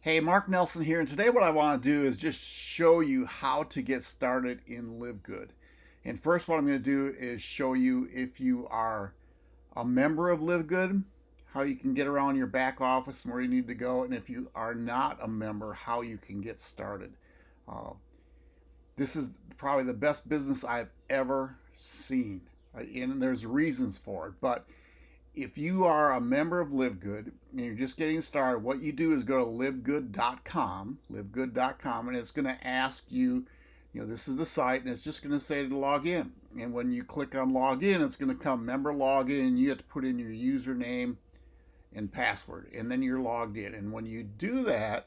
Hey, Mark Nelson here, and today what I want to do is just show you how to get started in Live Good. And first, what I'm going to do is show you if you are a member of Live Good, how you can get around your back office and where you need to go, and if you are not a member, how you can get started. Uh, this is probably the best business I've ever seen, uh, and there's reasons for it, but if you are a member of LiveGood and you're just getting started, what you do is go to livegood.com, livegood.com, and it's going to ask you, you know, this is the site, and it's just going to say to log in. And when you click on log in, it's going to come member login, and you have to put in your username and password, and then you're logged in. And when you do that,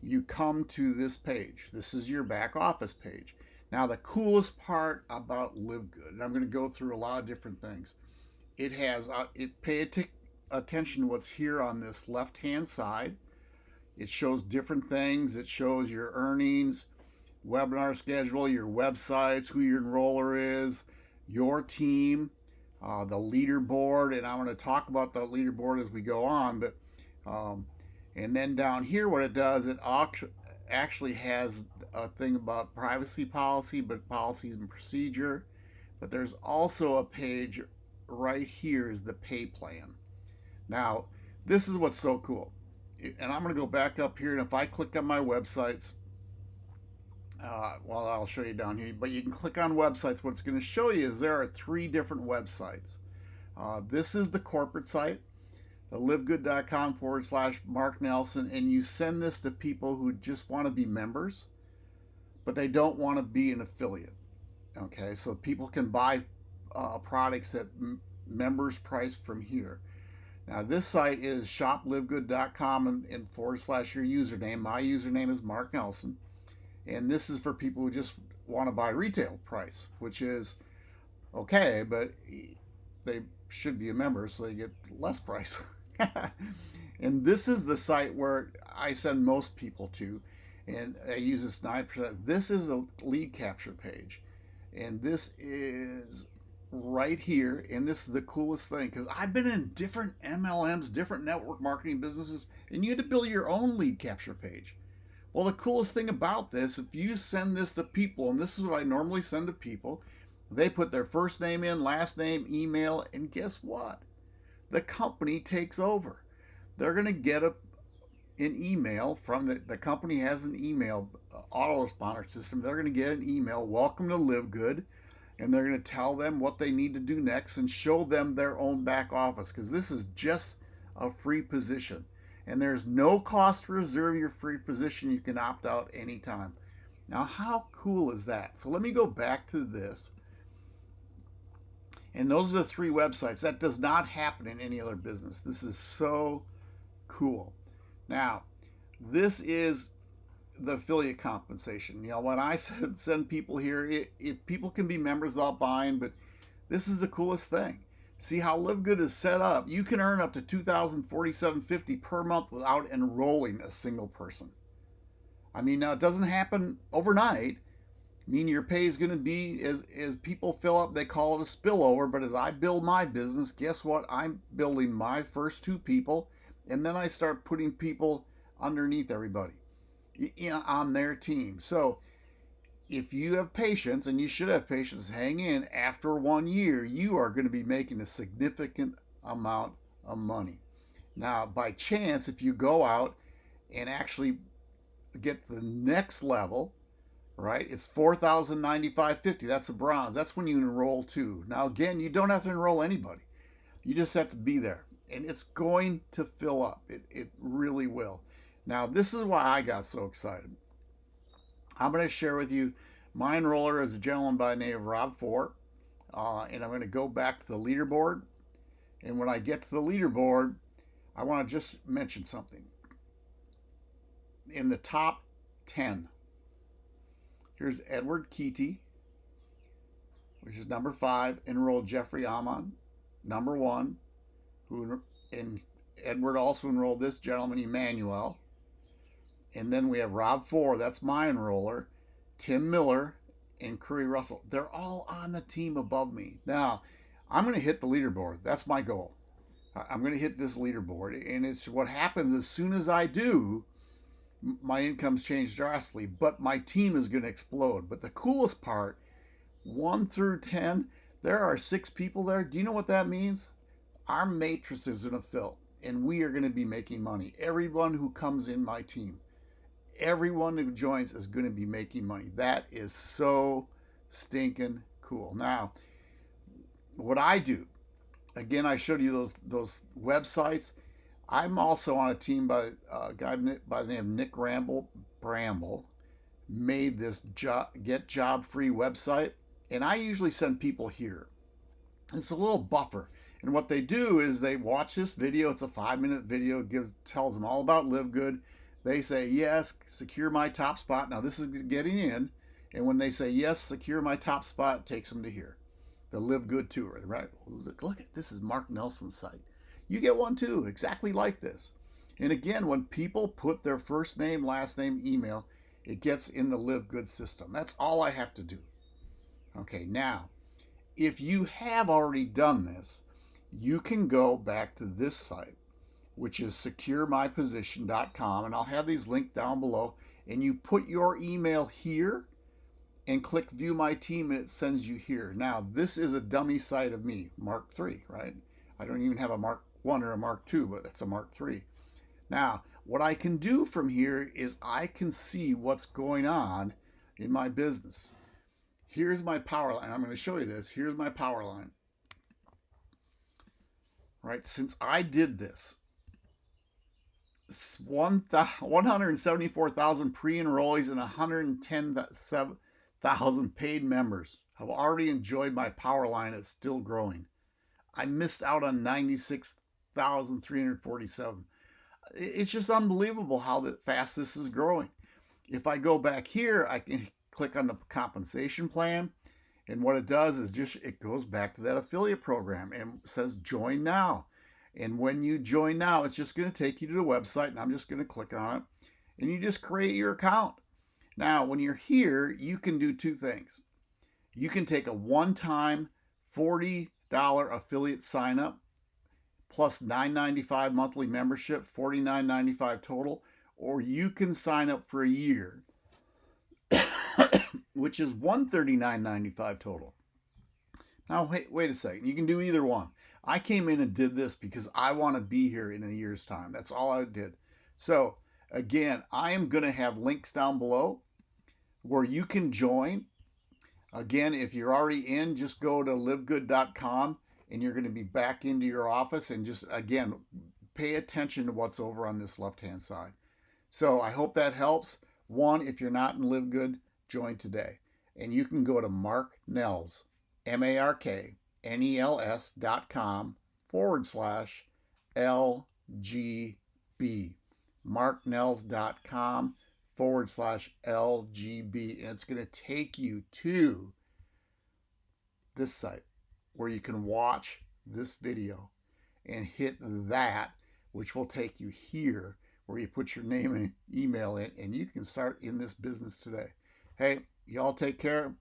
you come to this page. This is your back office page. Now, the coolest part about LiveGood, and I'm going to go through a lot of different things it has uh, it pay attention to what's here on this left hand side. It shows different things. It shows your earnings webinar schedule your websites who your enroller is your team uh, the leaderboard and i'm going to talk about the leaderboard as we go on but um, and then down here what it does it actually has a thing about privacy policy but policies and procedure but there's also a page right here is the pay plan. Now, this is what's so cool. And I'm going to go back up here, and if I click on my websites, uh, well, I'll show you down here, but you can click on websites. What it's going to show you is there are three different websites. Uh, this is the corporate site, the livegood.com forward slash Mark Nelson, and you send this to people who just want to be members, but they don't want to be an affiliate. Okay, so people can buy uh, products at members price from here. Now this site is shoplivegood.com and, and forward slash your username. My username is Mark Nelson. And this is for people who just want to buy retail price, which is okay, but they should be a member so they get less price. and this is the site where I send most people to, and I use this 9%. This is a lead capture page, and this is right here, and this is the coolest thing because I've been in different MLMs, different network marketing businesses, and you had to build your own lead capture page. Well, the coolest thing about this, if you send this to people, and this is what I normally send to people, they put their first name in, last name, email, and guess what? The company takes over. They're going to get a, an email from the, the company has an email uh, autoresponder system. They're going to get an email, welcome to Live Good and they're going to tell them what they need to do next and show them their own back office because this is just a free position. And there's no cost to reserve your free position. You can opt out anytime. Now, how cool is that? So let me go back to this. And those are the three websites. That does not happen in any other business. This is so cool. Now, this is the affiliate compensation. You know, when I said send people here, it, if people can be members without buying, but this is the coolest thing. See how LiveGood is set up. You can earn up to $2,047.50 per month without enrolling a single person. I mean, now it doesn't happen overnight. I mean, your pay is going to be as as people fill up. They call it a spillover. But as I build my business, guess what? I'm building my first two people, and then I start putting people underneath everybody on their team. So if you have patience, and you should have patience, hang in, after one year, you are going to be making a significant amount of money. Now, by chance, if you go out and actually get the next level, right, it's 4,095.50. That's a bronze. That's when you enroll too. Now, again, you don't have to enroll anybody. You just have to be there. And it's going to fill up. It, it really will. Now, this is why I got so excited. I'm going to share with you my enroller is a gentleman by the name of Rob Four, uh, and I'm going to go back to the leaderboard. And when I get to the leaderboard, I want to just mention something. In the top 10, here's Edward Keaty, which is number five, enrolled Jeffrey Amon, number one, who and Edward also enrolled this gentleman, Emmanuel, and then we have Rob Four, that's my enroller, Tim Miller, and Curry Russell. They're all on the team above me. Now, I'm going to hit the leaderboard. That's my goal. I'm going to hit this leaderboard. And it's what happens as soon as I do, my income's changed drastically, but my team is going to explode. But the coolest part, one through 10, there are six people there. Do you know what that means? Our matrix is going to fill and we are going to be making money. Everyone who comes in my team, everyone who joins is going to be making money. That is so stinking cool. Now, what I do, again, I showed you those those websites. I'm also on a team by uh, a guy by the name of Nick Ramble Bramble, made this get job free website, and I usually send people here. It's a little buffer. And what they do is they watch this video. It's a five minute video. It gives tells them all about Live Good. They say yes, secure my top spot. Now this is getting in, and when they say yes, secure my top spot, takes them to here, the Live Good tour. Right? Look, look at this is Mark Nelson's site. You get one too, exactly like this. And again, when people put their first name, last name, email, it gets in the Live Good system. That's all I have to do. Okay, now, if you have already done this, you can go back to this site, which is securemyposition.com, and I'll have these linked down below. And you put your email here and click view my team and it sends you here. Now, this is a dummy site of me, Mark III, right? I don't even have a Mark 1 or a Mark II, but it's a Mark III. Now, what I can do from here is I can see what's going on in my business. Here's my power line. I'm going to show you this. Here's my power line right? Since I did this, 174,000 pre-enrollees and 110,000 paid members have already enjoyed my power line. It's still growing. I missed out on 96,347. It's just unbelievable how fast this is growing. If I go back here, I can click on the compensation plan and what it does is just, it goes back to that affiliate program and says join now. And when you join now, it's just going to take you to the website and I'm just going to click on it and you just create your account. Now, when you're here, you can do two things. You can take a one-time $40 affiliate sign up plus $9.95 monthly membership, $49.95 total, or you can sign up for a year which is $139.95 total. Now, wait, wait a second. You can do either one. I came in and did this because I want to be here in a year's time. That's all I did. So, again, I am going to have links down below where you can join. Again, if you're already in, just go to livegood.com and you're going to be back into your office and just, again, pay attention to what's over on this left-hand side. So I hope that helps. One, if you're not in Live Good, join today. And you can go to Mark Nels, M A R K N E L S dot com forward slash LGB. MarkNels.com forward slash LGB. And it's going to take you to this site where you can watch this video and hit that, which will take you here where you put your name and email in and you can start in this business today. Hey, y'all take care.